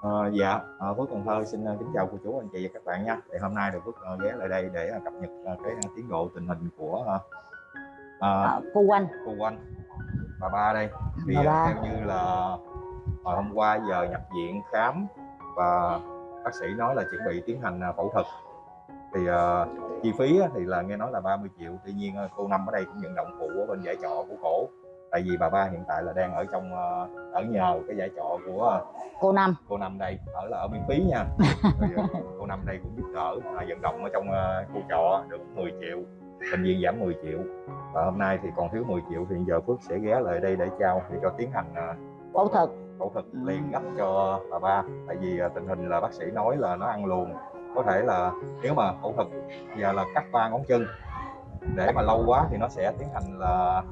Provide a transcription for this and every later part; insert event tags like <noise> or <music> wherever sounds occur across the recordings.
Ờ, dạ, ờ, Phước Cần Thơ xin ờ, kính chào cô chú anh chị và các bạn nha. Thì hôm nay thì Phước ờ, ghé lại đây để ờ, cập nhật ờ, cái ờ, tiến độ tình hình của ờ, Ờ, cô quanh cô Oanh bà ba đây. Thì Bà ba. theo như là hồi hôm qua giờ nhập viện khám và bác sĩ nói là chuẩn bị tiến hành phẫu thuật. Thì ờ, chi phí thì là nghe nói là 30 triệu. Tuy nhiên cô Năm ở đây cũng nhận động phụ ở bên giải trọ của cổ. Tại vì bà ba hiện tại là đang ở trong ờ, ở nhờ cái giải trọ của ờ, cô năm. cô năm đây ở là ở miễn phí nha. <laughs> Cô năm đây cũng giúp đỡ à, vận động ở trong ờ, khu trọ được 10 triệu bệnh viện giảm 10 triệu. Và hôm nay thì còn thiếu 10 triệu thì giờ Phước sẽ ghé lại đây để trao để cho tiến hành phẫu thuật. phẫu thuật Ừ. liền gấp cho bà ba. Tại vì tình hình là bác sĩ nói là nó ăn luồn. Có thể là nếu mà phẫu thuật giờ là cắt ba ngón chân để mà lâu quá thì nó sẽ tiến hành là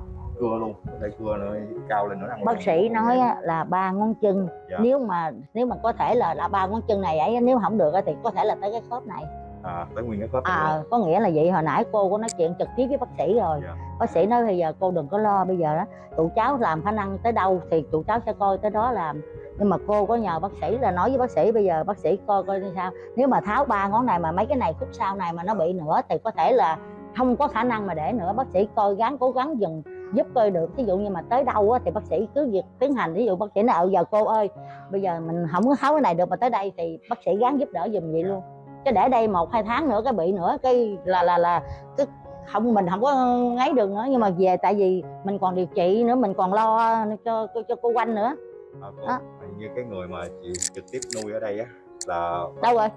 cưa luôn thể cưa nó cao lên nữa ăn bác sĩ nói á, là ba ngón chân Dạ. nếu mà nếu mà có thể là là ba ngón chân này ấy nếu không được thì có thể là tới cái khớp này. À, tới nguyên cái khớp này à có nghĩa là vậy hồi nãy cô có nói chuyện trực tiếp với bác sĩ rồi. Dạ. bác sĩ nói bây giờ cô đừng có lo bây giờ đó tụi cháu làm khả năng tới đâu thì tụi cháu sẽ coi tới đó làm. Nhưng mà cô có nhờ bác sĩ là nói với bác sĩ bây giờ bác sĩ coi coi như sao. Nếu mà tháo ba ngón này mà mấy cái này khúc sau này mà nó bị nữa thì có thể là không có khả năng mà để nữa. Bác sĩ coi gắng cố gắng dừng giúp coi được. Ví dụ như mà tới đâu á, thì bác sĩ cứ việc tiến hành. Ví dụ bác sĩ nói "Ừ, giờ cô ơi bây giờ mình không có tháo cái này được mà tới đây thì bác sĩ gắng giúp đỡ giùm vậy luôn. Chứ để đây một hai tháng nữa cái bị nữa cái là là là cái không mình không có ngáy được nữa. Nhưng mà về tại vì mình còn điều trị nữa mình còn lo cho cho, cho cô quanh nữa. À, cô, hình như cái người mà chịu trực tiếp nuôi ở đây á là đâu rồi?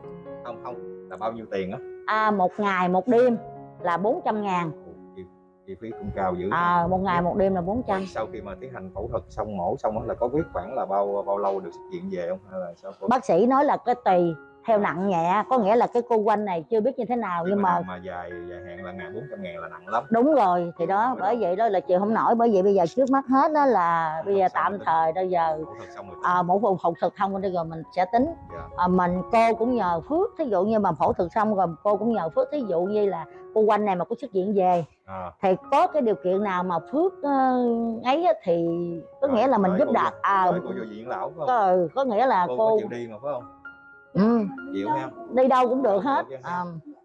Không không là bao nhiêu tiền á? À, một ngày một đêm là 400 ngàn chi, phí cũng cao dữ à, một ngày một đêm là 400 sau khi mà tiến hành phẫu thuật xong mổ xong á là có biết khoảng là bao bao lâu được xuất viện về không? Hay là sao bác sĩ nói là cái tùy theo nặng nhẹ có nghĩa là cái cô quanh này chưa biết như thế nào nhưng mà mà dài dài hạn là ngàn bốn trăm ngàn là nặng lắm. Đúng rồi thì đó bởi vậy đó là chịu không nổi bởi vậy bây giờ trước mắt hết đó là bây giờ tạm thời bây giờ phẫu thuật xong rồi à, mổ phẫu phẫu thuật không rồi mình sẽ tính. Dạ. à, mình cô cũng nhờ phước thí dụ như mà phẫu thuật xong rồi cô cũng nhờ phước thí dụ như là cô quanh này mà có xuất viện về à, thì có cái điều kiện nào mà phước uh, ấy thì có Rồi, nghĩa là mình giúp vô- à, phải không? có, có nghĩa là cô, cô có chịu đi mà phải không ừ, chịu ha. đi đâu cũng được hết. Được à,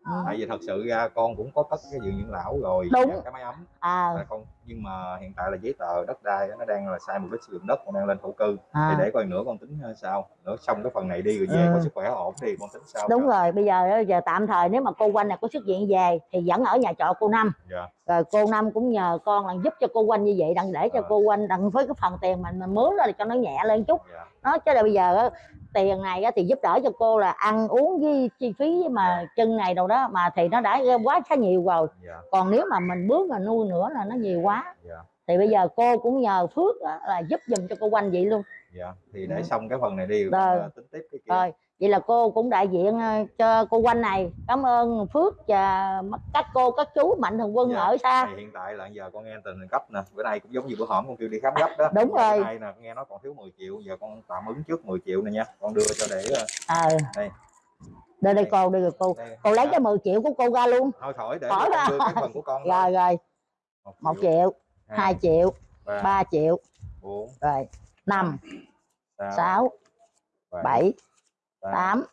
ừ. tại vì thật sự ra con cũng có cất cái viện dưỡng lão rồi Đúng. cái máy ấm. À, là con nhưng mà hiện tại là giấy tờ đất đai nó đang là sai mục đích sử dụng đất con đang lên thổ cư. À. thì để coi nữa con tính ờ, sao. Nữa xong cái phần này đi rồi về Ừ. có sức khỏe ổn thì con tính sao đúng rồi bây giờ giờ tạm thời nếu mà cô quanh này có xuất viện về thì vẫn ở nhà trọ cô năm. Dạ. Rồi cô năm cũng nhờ con là giúp cho cô quanh như vậy đặng để cho Ờ. cô quanh đặng với cái phần tiền mình mình mướn ra cho nó nhẹ lên chút. Dạ. Nó chứ là bây giờ á, tiền này thì giúp đỡ cho cô là ăn uống với chi phí mà chân này đâu đó mà thì nó đã quá khá nhiều rồi. Dạ. Còn nếu mà mình bước mà nuôi nữa là nó nhiều quá. Dạ. Thì bây giờ cô cũng nhờ phước là giúp giùm cho cô quanh vậy luôn. Dạ thì để Ừ. xong cái phần này đi rồi. tính tiếp cái kia. Rồi vậy là cô cũng đại diện ờ, cho cô quanh này. Cảm ơn phước và các cô các chú mạnh thường quân Dạ. ở xa. hiện tại là giờ con nghe tình hình gấp nè. Bữa nay cũng giống như bữa hổm con kêu đi khám gấp đó. Đúng Bữa rồi. nay nè nghe nói còn thiếu 10 triệu. Giờ con tạm ứng trước 10 triệu này nha. Con đưa cho để ờ đây. Đây đây cô đây rồi cô. Đây. Cô lấy Dạ. cái 10 triệu của cô ra luôn. Thôi khỏi để Khỏi đưa cái phần của con <laughs> rồi rồi. Một triệu. hai. triệu ba. triệu. Bốn. Rồi năm. Sáu. Bảy tám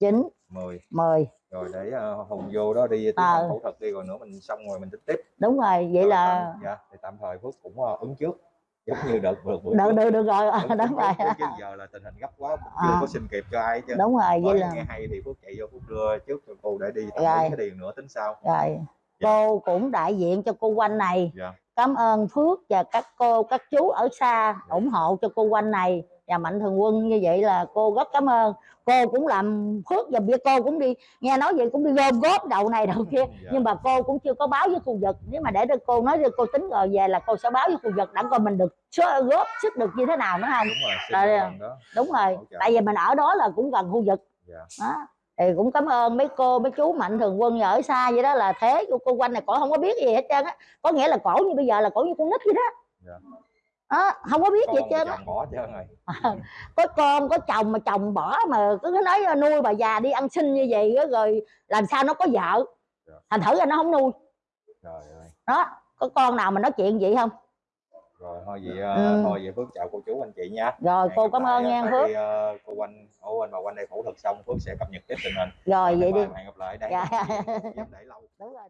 chín mười. mười. Rồi để ờ, hùng vô đó đi tiến Ờ. hành phẫu thuật đi rồi nữa mình xong rồi mình tính tiếp. Đúng rồi vậy Rồi là tạm, dạ thì tạm thời phước cũng ờ, ứng trước giống như đợt vừa bữa được được được rồi ứng đúng rồi. chứ giờ là tình hình gấp quá <laughs> chưa À. có xin kịp cho ai chứ. Đúng rồi vậy là nghe hay thì phước chạy vô phước đưa trước cho cô để đi tạm Rồi. cái điền nữa tính sau rồi cô cũng đại diện cho cô quanh này. Dạ. Cảm ơn phước và các cô các chú ở xa ủng hộ cho cô quanh này và mạnh thường quân như vậy là cô rất cảm ơn. Cô cũng làm phước và bia cô cũng đi nghe nói vậy cũng đi gom góp đầu này đầu <laughs> kia. Dạ. nhưng mà cô cũng chưa có báo với khu vực. Nếu mà để cho cô nói cho cô tính rồi về là cô sẽ báo với khu vực đặng coi mình được góp sức được như thế nào nữa không đúng rồi Rồi, đó. đúng rồi. Tại vì mình ở đó là cũng gần khu vực. Dạ. Đó. Thì cũng cảm ơn mấy cô mấy chú mạnh thường quân ở xa vậy đó là thế. Của cô quanh này cổ không có biết gì hết trơn á. Có nghĩa là cổ như bây giờ là cổ như con nít vậy đó. Dạ. Đó, không có biết gì hết con trơn và á. chồng bỏ trơn rồi <laughs> có con có chồng mà chồng bỏ mà cứ nói nuôi bà già đi ăn xin như vậy á, rồi làm sao nó có vợ? Dạ. thành thử ra nó không nuôi. Trời ơi. Đó có con nào mà nói chuyện vậy không? Rồi thôi vậy ờ, Ừ. thôi vậy phước chào cô chú anh chị nha. Rồi cô Hẹn cảm ơn nha. phước. vì, ờ, cô quanh ủa anh mà quanh đây phẫu thuật xong Phước sẽ cập nhật tiếp tình hình. Rồi vậy đi. hẹn gặp lại đây. Dạ. em để lâu. Đúng rồi